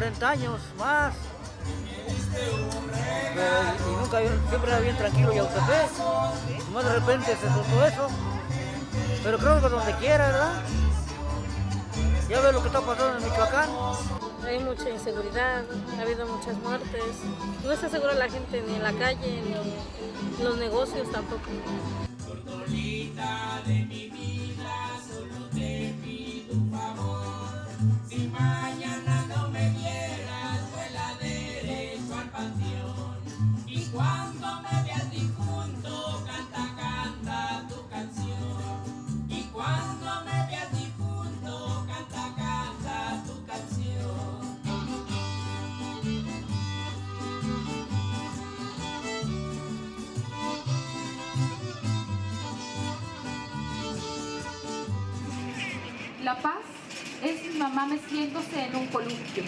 como, como unos 40 años más. y nunca, siempre era bien tranquilo Yautepec. Y más de repente se soltó eso. Pero creo que donde quiera, ¿verdad? Ya ve lo que está pasando en Michoacán. Hay mucha inseguridad, ha habido muchas muertes. No está segura la gente ni en la calle, ni en los negocios tampoco. La paz es mi mamá meciéndose en un columpio.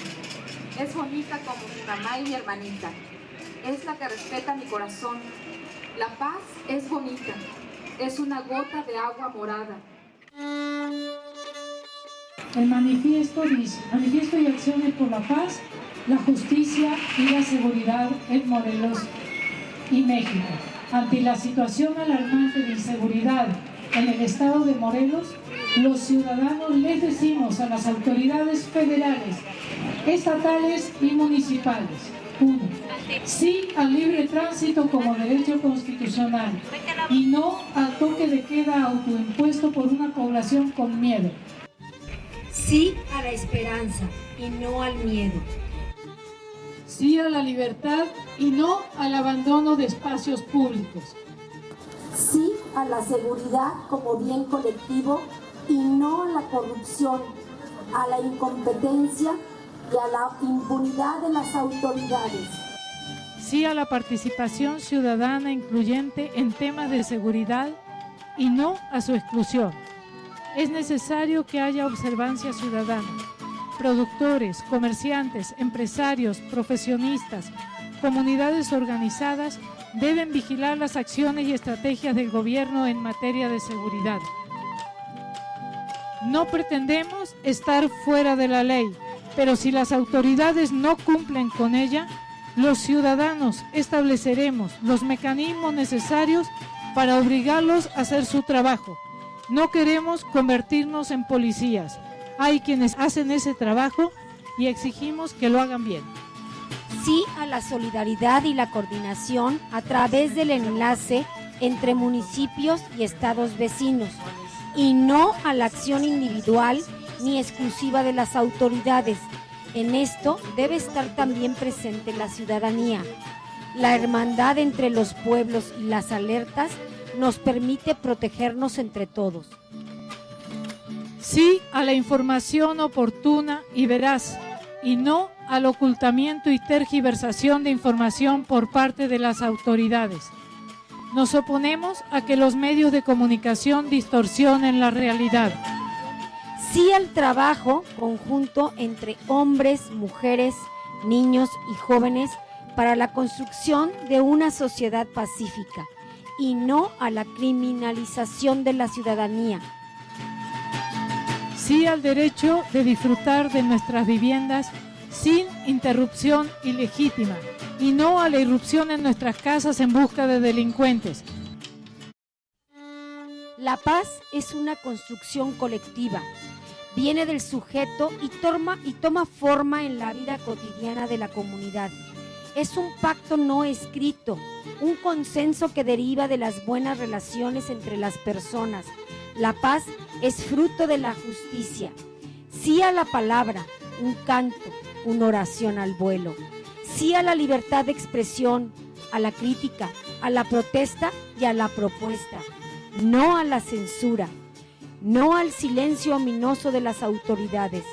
Es bonita como mi mamá y mi hermanita. Es la que respeta mi corazón. La paz es bonita. Es una gota de agua morada. El manifiesto dice, manifiesto y acciones por la paz, la justicia y la seguridad en Morelos y México. Ante la situación alarmante de inseguridad en el estado de Morelos, los ciudadanos les decimos a las autoridades federales, estatales y municipales, uno, sí al libre tránsito como derecho constitucional y no al toque de queda autoimpuesto por una población con miedo. Sí a la esperanza y no al miedo. Sí a la libertad y no al abandono de espacios públicos. Sí a la seguridad como bien colectivo y no a la corrupción, a la incompetencia y a la impunidad de las autoridades. Sí a la participación ciudadana incluyente en temas de seguridad y no a su exclusión. Es necesario que haya observancia ciudadana. Productores, comerciantes, empresarios, profesionistas, comunidades organizadas deben vigilar las acciones y estrategias del gobierno en materia de seguridad. No pretendemos estar fuera de la ley, pero si las autoridades no cumplen con ella, los ciudadanos estableceremos los mecanismos necesarios para obligarlos a hacer su trabajo. No queremos convertirnos en policías. Hay quienes hacen ese trabajo y exigimos que lo hagan bien. Sí a la solidaridad y la coordinación a través del enlace entre municipios y estados vecinos y no a la acción individual ni exclusiva de las autoridades. En esto debe estar también presente la ciudadanía. La hermandad entre los pueblos y las alertas nos permite protegernos entre todos. Sí a la información oportuna y veraz, y no al ocultamiento y tergiversación de información por parte de las autoridades. Nos oponemos a que los medios de comunicación distorsionen la realidad. Sí al trabajo conjunto entre hombres, mujeres, niños y jóvenes para la construcción de una sociedad pacífica y no a la criminalización de la ciudadanía. Sí al derecho de disfrutar de nuestras viviendas sin interrupción ilegítima y no a la irrupción en nuestras casas en busca de delincuentes. La paz es una construcción colectiva. Viene del sujeto y toma, y toma forma en la vida cotidiana de la comunidad. Es un pacto no escrito, un consenso que deriva de las buenas relaciones entre las personas. La paz es fruto de la justicia. Sí a la palabra, un canto, una oración al vuelo. Sí a la libertad de expresión, a la crítica, a la protesta y a la propuesta. No a la censura, no al silencio ominoso de las autoridades.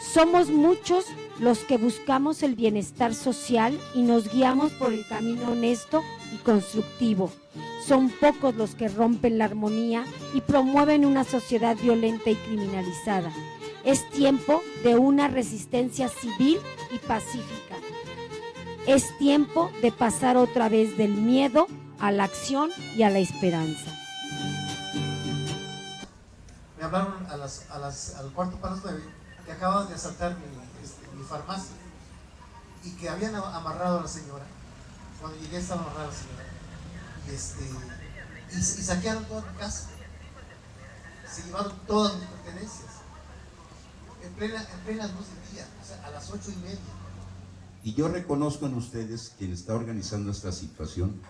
Somos muchos los que buscamos el bienestar social y nos guiamos por el camino honesto y constructivo. Son pocos los que rompen la armonía y promueven una sociedad violenta y criminalizada. Es tiempo de una resistencia civil y pacífica. Es tiempo de pasar otra vez del miedo a la acción y a la esperanza. Me hablaron al cuarto para las nueve que acababan de asaltar mi, este, mi farmacia y que habían amarrado a la señora. Cuando llegué estaba amarrada la señora. Y, este, y saquearon toda mi casa. Se llevaron todas mis pertenencias. En plena, en plena luz del día, o sea, a las ocho y media. Y yo reconozco en ustedes, quien está organizando esta situación,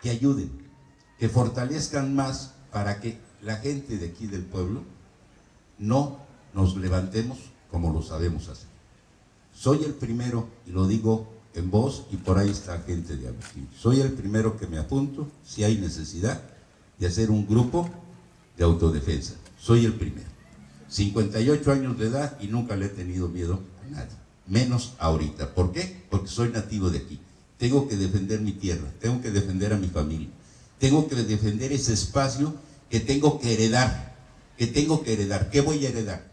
que ayuden, que fortalezcan más para que la gente de aquí del pueblo no nos levantemos como lo sabemos hacer. Soy el primero, y lo digo en voz, y por ahí está gente de Agustín, soy el primero que me apunto, si hay necesidad, de hacer un grupo de autodefensa. Soy el primero. 58 años de edad y nunca le he tenido miedo a nadie, menos ahorita. ¿Por qué? Porque soy nativo de aquí. Tengo que defender mi tierra, tengo que defender a mi familia, tengo que defender ese espacio que tengo que heredar, que tengo que heredar. ¿Qué voy a heredar?